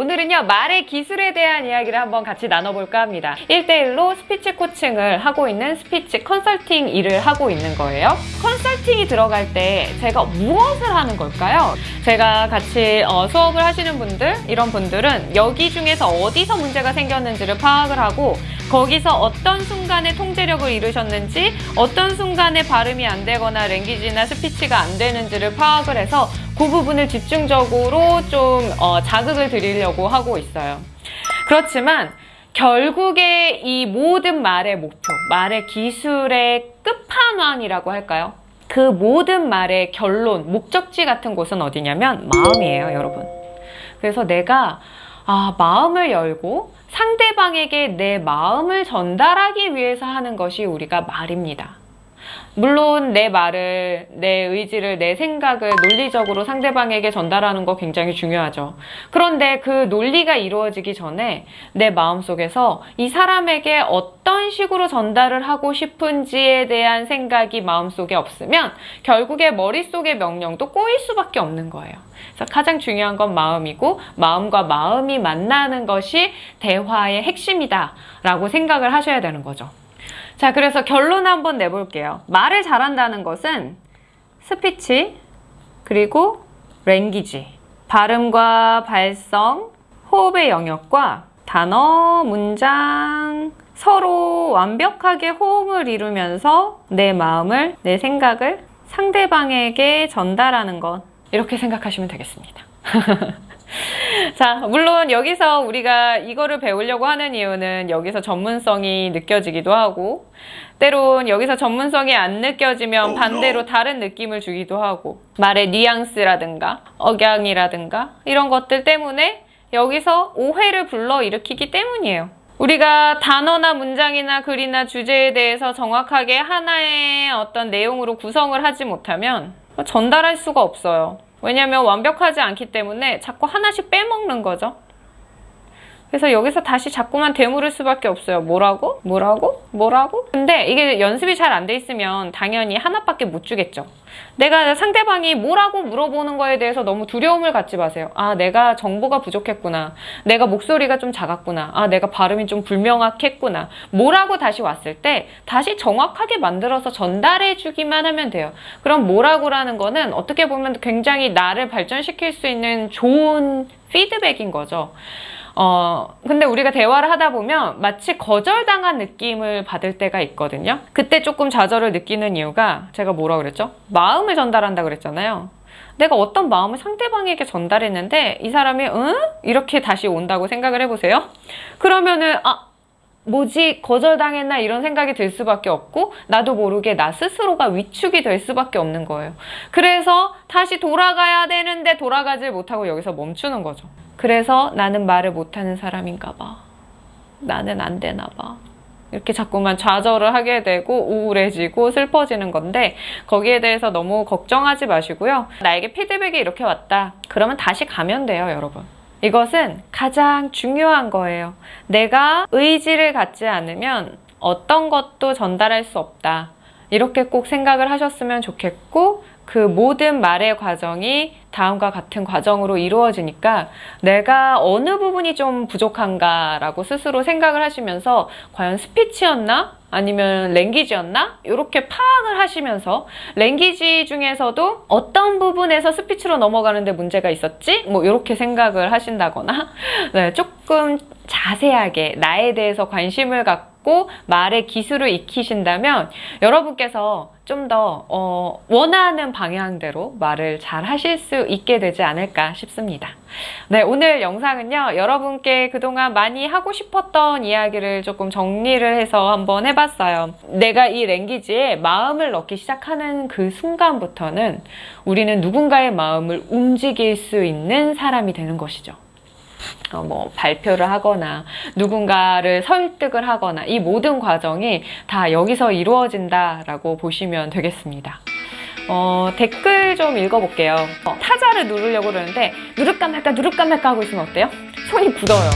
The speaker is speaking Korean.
오늘은요 말의 기술에 대한 이야기를 한번 같이 나눠볼까 합니다 1대1로 스피치 코칭을 하고 있는 스피치 컨설팅 일을 하고 있는 거예요 컨설팅이 들어갈 때 제가 무엇을 하는 걸까요? 제가 같이 어, 수업을 하시는 분들 이런 분들은 여기 중에서 어디서 문제가 생겼는지를 파악을 하고 거기서 어떤 순간에 통제력을 잃으셨는지 어떤 순간에 발음이 안 되거나 language나 스피치가 안 되는지를 파악을 해서 그 부분을 집중적으로 좀 어, 자극을 드리려고 하고 있어요. 그렇지만 결국에 이 모든 말의 목표, 말의 기술의 끝판왕이라고 할까요? 그 모든 말의 결론, 목적지 같은 곳은 어디냐면 마음이에요, 여러분. 그래서 내가 아, 마음을 열고 상대방에게 내 마음을 전달하기 위해서 하는 것이 우리가 말입니다. 물론 내 말을, 내 의지를, 내 생각을 논리적으로 상대방에게 전달하는 거 굉장히 중요하죠. 그런데 그 논리가 이루어지기 전에 내 마음속에서 이 사람에게 어떤 식으로 전달을 하고 싶은지에 대한 생각이 마음속에 없으면 결국에 머릿속의 명령도 꼬일 수밖에 없는 거예요. 그래서 가장 중요한 건 마음이고 마음과 마음이 만나는 것이 대화의 핵심이다 라고 생각을 하셔야 되는 거죠. 자, 그래서 결론 한번 내볼게요. 말을 잘한다는 것은 스피치, 그리고 랭귀지, 발음과 발성, 호흡의 영역과 단어, 문장, 서로 완벽하게 호응을 이루면서 내 마음을, 내 생각을 상대방에게 전달하는 것. 이렇게 생각하시면 되겠습니다. 자, 물론 여기서 우리가 이거를 배우려고 하는 이유는 여기서 전문성이 느껴지기도 하고 때론 여기서 전문성이 안 느껴지면 반대로 다른 느낌을 주기도 하고 말의 뉘앙스라든가 억양이라든가 이런 것들 때문에 여기서 오해를 불러일으키기 때문이에요. 우리가 단어나 문장이나 글이나 주제에 대해서 정확하게 하나의 어떤 내용으로 구성을 하지 못하면 전달할 수가 없어요. 왜냐하면 완벽하지 않기 때문에 자꾸 하나씩 빼먹는 거죠. 그래서 여기서 다시 자꾸만 되물을 수밖에 없어요. 뭐라고? 뭐라고? 뭐라고? 근데 이게 연습이 잘 안 돼 있으면 당연히 하나밖에 못 주겠죠. 내가 상대방이 뭐라고 물어보는 거에 대해서 너무 두려움을 갖지 마세요. 아, 내가 정보가 부족했구나. 내가 목소리가 좀 작았구나. 아, 내가 발음이 좀 불명확했구나. 뭐라고 다시 왔을 때 다시 정확하게 만들어서 전달해 주기만 하면 돼요. 그럼 뭐라고라는 거는 어떻게 보면 굉장히 나를 발전시킬 수 있는 좋은 피드백인 거죠. 어, 근데 우리가 대화를 하다 보면 마치 거절당한 느낌을 받을 때가 있거든요. 그때 조금 좌절을 느끼는 이유가 제가 뭐라 그랬죠? 마음을 전달한다 그랬잖아요. 내가 어떤 마음을 상대방에게 전달했는데 이 사람이 응? 이렇게 다시 온다고 생각을 해보세요. 그러면은 아 뭐지 거절당했나 이런 생각이 들 수밖에 없고 나도 모르게 나 스스로가 위축이 될 수밖에 없는 거예요. 그래서 다시 돌아가야 되는데 돌아가질 못하고 여기서 멈추는 거죠. 그래서 나는 말을 못하는 사람인가 봐. 나는 안 되나 봐. 이렇게 자꾸만 좌절을 하게 되고 우울해지고 슬퍼지는 건데 거기에 대해서 너무 걱정하지 마시고요. 나에게 피드백이 이렇게 왔다. 그러면 다시 가면 돼요, 여러분. 이것은 가장 중요한 거예요. 내가 의지를 갖지 않으면 어떤 것도 전달할 수 없다. 이렇게 꼭 생각을 하셨으면 좋겠고 그 모든 말의 과정이 다음과 같은 과정으로 이루어지니까 내가 어느 부분이 좀 부족한가 라고 스스로 생각을 하시면서 과연 스피치였나? 아니면 랭귀지였나? 이렇게 파악을 하시면서 랭귀지 중에서도 어떤 부분에서 스피치로 넘어가는데 문제가 있었지? 뭐 이렇게 생각을 하신다거나 네, 조금 자세하게 나에 대해서 관심을 갖고 말의 기술을 익히신다면 여러분께서 좀더 어, 원하는 방향대로 말을 잘 하실 수 있게 되지 않을까 싶습니다. 네, 오늘 영상은요. 여러분께 그동안 많이 하고 싶었던 이야기를 조금 정리를 해서 한번 해봤어요. 내가 이 랭귀지에 마음을 넣기 시작하는 그 순간부터는 우리는 누군가의 마음을 움직일 수 있는 사람이 되는 것이죠. 어, 뭐 발표를 하거나 누군가를 설득을 하거나 이 모든 과정이 다 여기서 이루어진다라고 보시면 되겠습니다. 어, 댓글 좀 읽어볼게요. 어, 타자를 누르려고 그러는데 누를까 말까 누를까 말까 하고 있으면 어때요? 손이 굳어요.